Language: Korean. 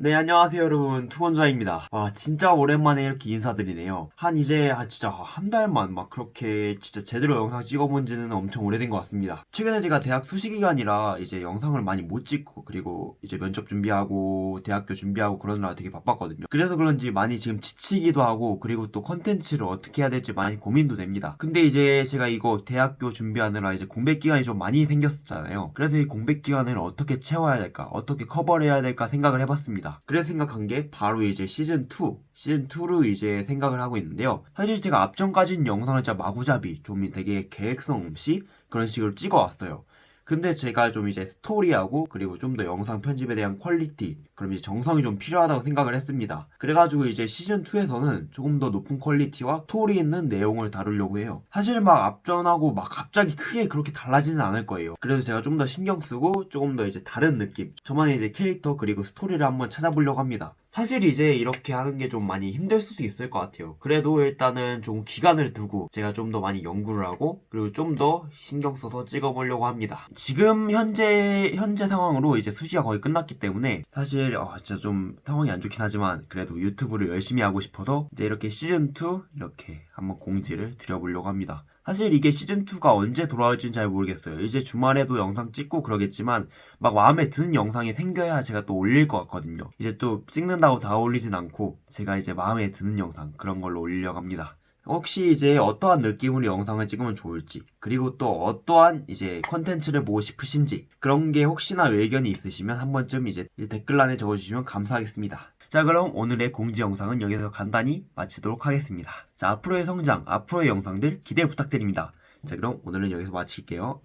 네 안녕하세요 여러분. 투원자입니다. 와 진짜 오랜만에 이렇게 인사드리네요. 한 이제 한 진짜 한 달만 막 그렇게 진짜 제대로 영상 찍어본 지는 엄청 오래된 것 같습니다. 최근에 제가 대학 수시 기간이라 이제 영상을 많이 못 찍고 그리고 이제 면접 준비하고 대학교 준비하고 그러느라 되게 바빴거든요. 그래서 그런지 많이 지금 지치기도 하고 그리고 또 컨텐츠를 어떻게 해야 될지 많이 고민도 됩니다. 근데 이제 제가 이거 대학교 준비하느라 이제 공백 기간이 좀 많이 생겼었잖아요. 그래서 이 공백 기간을 어떻게 채워야 될까 어떻게 커버를 해야 될까 생각을 해봤 습니다. 그래서 생각한 게 바로 이제 시즌2 시즌2로 이제 생각을 하고 있는데요. 사실 제가 앞전까지는 영상을 진짜 마구잡이 좀 되게 계획성 없이 그런 식으로 찍어왔어요 근데 제가 좀 이제 스토리하고 그리고 좀 더 영상 편집에 대한 퀄리티 그럼 이제 정성이 좀 필요하다고 생각을 했습니다. 그래가지고 이제 시즌2에서는 조금 더 높은 퀄리티와 스토리 있는 내용을 다루려고 해요. 사실 막 앞전하고 막 갑자기 크게 그렇게 달라지는 않을 거예요. 그래서 제가 좀 더 신경 쓰고 조금 더 이제 다른 느낌 저만의 이제 캐릭터 그리고 스토리를 한번 찾아보려고 합니다. 사실 이제 이렇게 하는 게 좀 많이 힘들 수도 있을 것 같아요. 그래도 일단은 좀 기간을 두고 제가 좀 더 많이 연구를 하고 그리고 좀 더 신경 써서 찍어보려고 합니다 지금 현재 현재 상황으로 이제 수시가 거의 끝났기 때문에 사실 어, 진짜 좀 상황이 안 좋긴 하지만 그래도 유튜브를 열심히 하고 싶어서 이제 이렇게 시즌2 이렇게 한번 공지를 드려보려고 합니다 사실 이게 시즌2가 언제 돌아올지는 잘 모르겠어요. 이제 주말에도 영상 찍고 그러겠지만 막 마음에 드는 영상이 생겨야 제가 또 올릴 것 같거든요. 이제 또 찍는다고 다 올리진 않고 제가 이제 마음에 드는 영상 그런 걸로 올리려고 합니다. 혹시 이제 어떠한 느낌으로 영상을 찍으면 좋을지 그리고 또 어떠한 이제 컨텐츠를 보고 싶으신지 그런 게 혹시나 의견이 있으시면 한 번쯤 이제 댓글란에 적어주시면 감사하겠습니다. 자 그럼 오늘의 공지 영상은 여기서 간단히 마치도록 하겠습니다. 자 앞으로의 성장, 앞으로의 영상들 기대 부탁드립니다. 자 그럼 오늘은 여기서 마칠게요.